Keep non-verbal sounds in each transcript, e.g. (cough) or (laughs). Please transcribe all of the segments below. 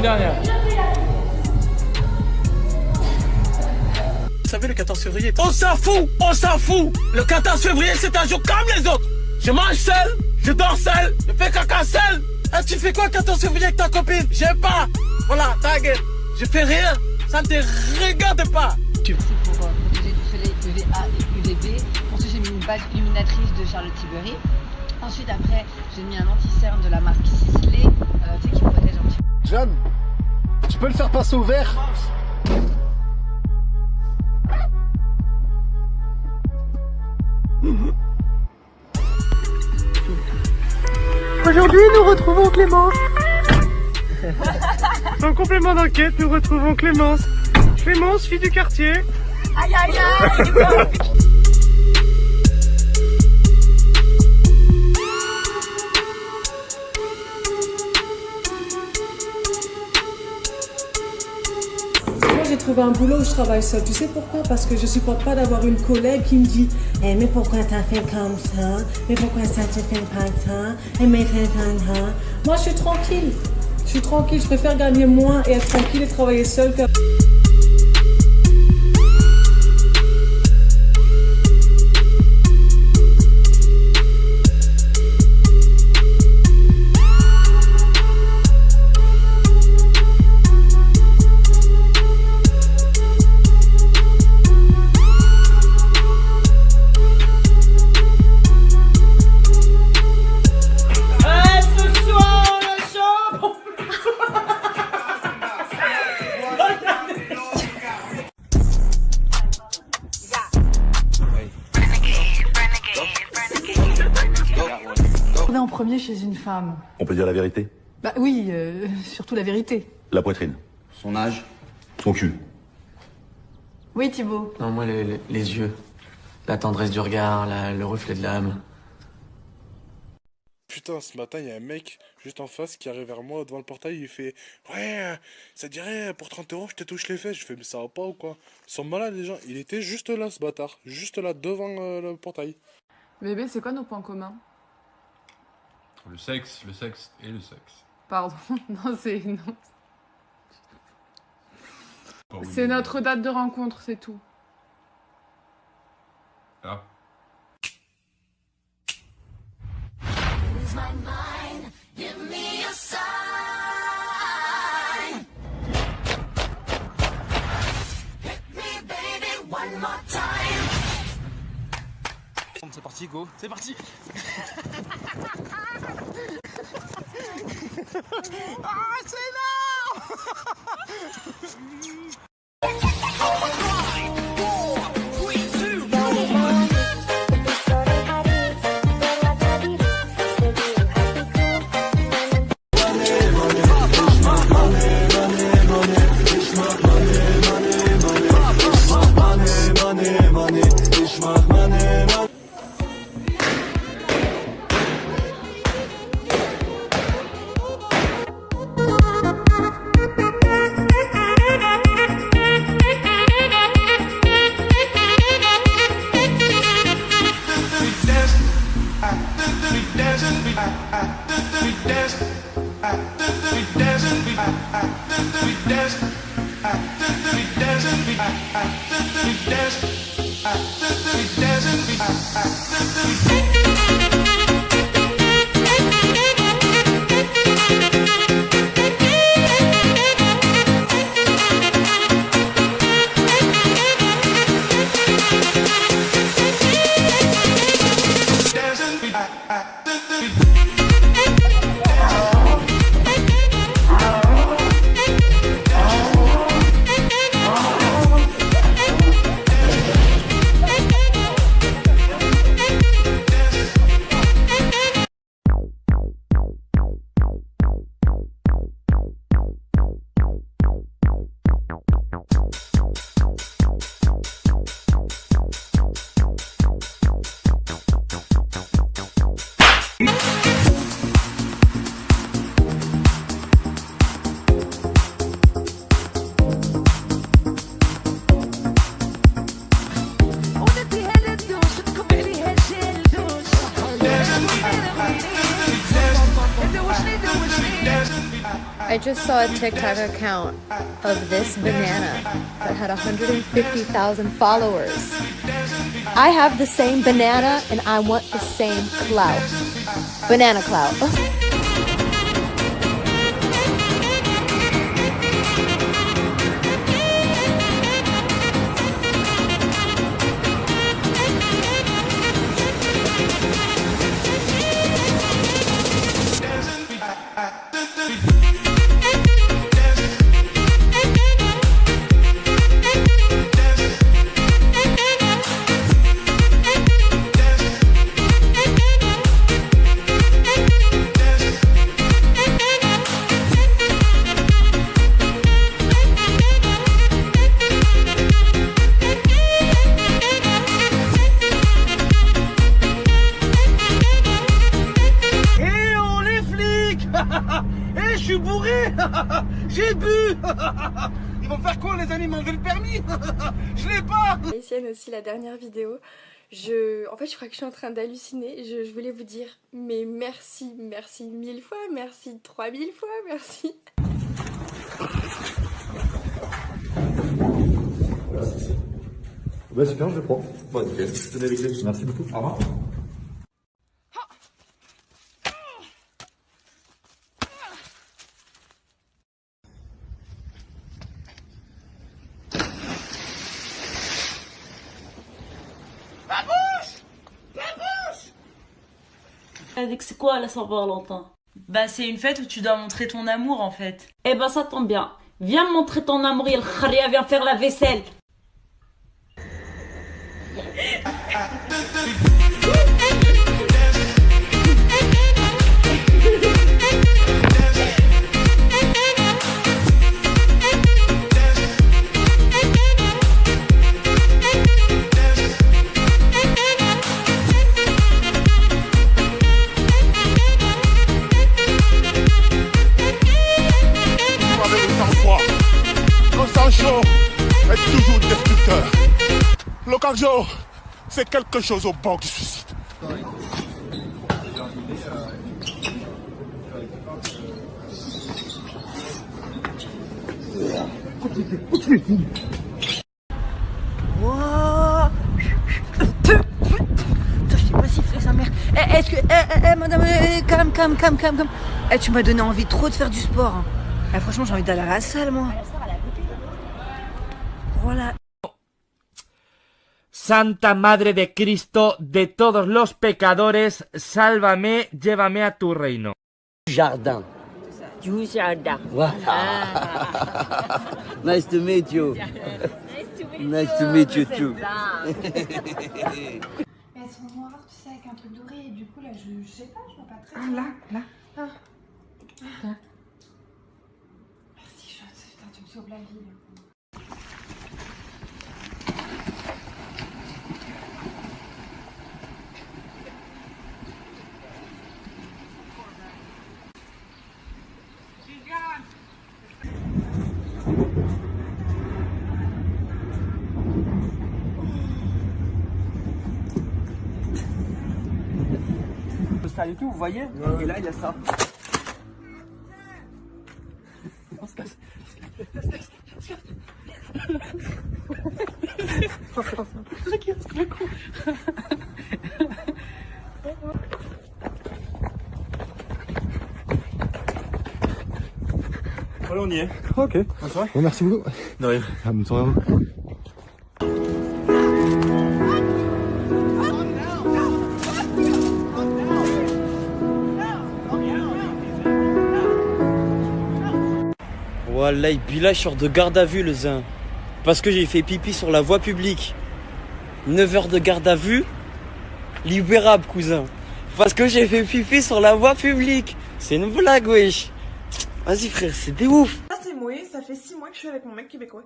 une dernière. Vous savez, le 14 février, on s'en fout, on s'en fout. Le 14 février, c'est un jour comme les autres. Je mange seul, je dors seul, je fais caca seul. Ah, tu fais quoi le 14 février avec ta copine? J'aime pas. Voilà, ta gueule. Je fais rien, ça ne te regarde pas. C'est pour euh, protéger du soleil UVA et UVB. Ensuite, j'ai mis une base illuminatrice de Charlotte Tilbury. Ensuite, après, j'ai mis un anti-cerne de la marque Sisley, euh, tu sais, qui protège un petit peu. Jeanne, tu peux le faire passer au vert Aujourd'hui, nous retrouvons Clémence. (laughs) En complément d'enquête, nous retrouvons Clémence. Clémence, fille du quartier. Aïe aïe aïe Trouvé un boulot où je travaille seule. Tu sais pourquoi? Parce que je supporte pas d'avoir une collègue qui me dit Eh, mais pourquoi t'as fait comme ça? Mais pourquoi ça te fait pas ça? Eh, mais. Moi, je suis tranquille. Je suis tranquille. Je préfère gagner moins et être tranquille et travailler seule. On est en premier chez une femme. On peut dire la vérité Bah oui, euh, surtout la vérité. La poitrine. Son âge Son cul. Oui Thibaut. Non, moi, les, les- les yeux. La tendresse du regard, la- le reflet de l'âme. Putain, ce matin, il y a un mec juste en face qui arrive vers moi devant le portail. Il fait Ouais, ça te dirait pour 30 euros, je te touche les fesses. Je fais Mais ça va pas ou quoi? Ils sont malades, les gens. Il était juste là, ce bâtard. Juste là, devant euh, le portail. Bébé, c'est quoi nos points communs? Le sexe, le sexe et le sexe. Pardon, (laughs) non c'est C'est notre date de rencontre, c'est tout. Ah. C'est parti, go. C'est parti. (laughs) (laughs) Ah I, dance. I just saw a TikTok account of this banana that had 150,000 followers. I have the same banana and I want the same clout. Banana clout. (laughs) (laughs) Ils vont faire quoi les amis M'enlever le permis? (laughs) Je l'ai pas Etienne aussi la dernière vidéo. Je, en fait, je crois que je suis en train d'halluciner. Je, je voulais vous dire, mais merci, merci mille fois, merci trois mille fois, merci. Bah super, je le prends. Bon, nickel. Tenez les clés. Merci beaucoup. Au revoir. Avec c'est quoi la Saint-Valentin? Bah c'est une fête où tu dois montrer ton amour en fait. Eh ben ça tombe bien. Viens me montrer ton amour, il kharia, viens faire la vaisselle. C'est quelque chose au bord du suicide. Je sais pas siffler sa mère. Eh, est-ce que. Eh, eh, eh, madame, eh, calme, calme, calme, calme, calme. Eh, tu m'as donné envie trop de faire du sport. hein. Eh, franchement, j'ai envie d'aller à la salle, moi. Voilà. Santa Madre de Cristo, de todos los pecadores, sálvame, llévame a tu reino. Jardin. Du jardin. Voilà. (laughs) nice to meet you. (laughs) Nice to meet (laughs) you too. Elles sont noires, tu sais, avec un truc doré, et du coup, là, je, je sais pas, je vois pas très Ah, bien. là, là. Ah. Ah. Merci, Shot. Putain, tu me sauves la vie. là. Ça et tout, vous voyez Et là, il y a ça. On se casse. Voilà, on y est. Ok. Bonne soirée. Bon, merci beaucoup. De rien. Ah, bonne soirée à vous. Et puis là, je sors de garde à vue, le zin. Parce que j'ai fait pipi sur la voie publique. 9 heures de garde à vue, libérable, cousin. Parce que j'ai fait pipi sur la voie publique. C'est une blague, wesh. Vas-y, frère, c'est des ouf. Ça c'est moi, ça fait six mois que je suis avec mon mec québécois.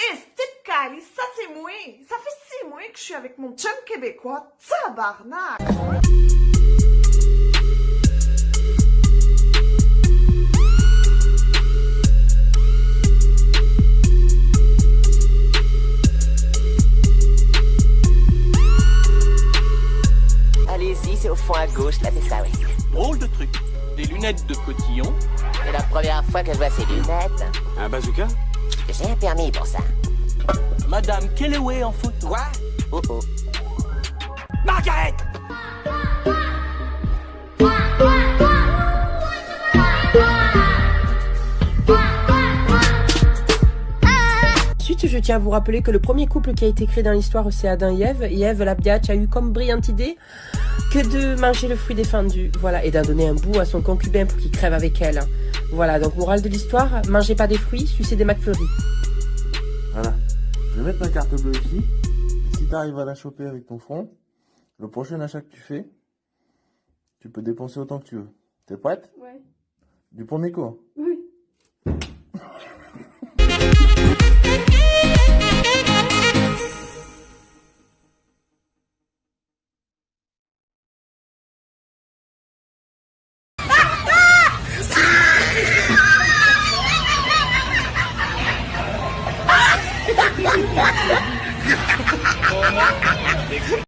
Eh, Steve Cali, ça c'est moi. Ça fait six mois que je suis avec mon chum québécois. Tabarnak! Fois que je vois ces lunettes. Un bazooka? J'ai un permis pour ça. Madame Kellaway en photo. Quoi? Oh oh. Margaret Ensuite, je tiens à vous rappeler que le premier couple qui a été créé dans l'histoire, c'est Adam et Ève. Et Ève, la biatch, a eu comme brillante idée que de manger le fruit défendu. Voilà, et d'en donner un bout à son concubin pour qu'il crève avec elle. Voilà, donc morale de l'histoire, mangez pas des fruits, sucez des McFlurry. Voilà. Je vais mettre ma carte bleue ici. Et si tu arrives à la choper avec ton front, le prochain achat que tu fais, tu peux dépenser autant que tu veux. T'es prête? Ouais. Du premier coup. hein? Oui.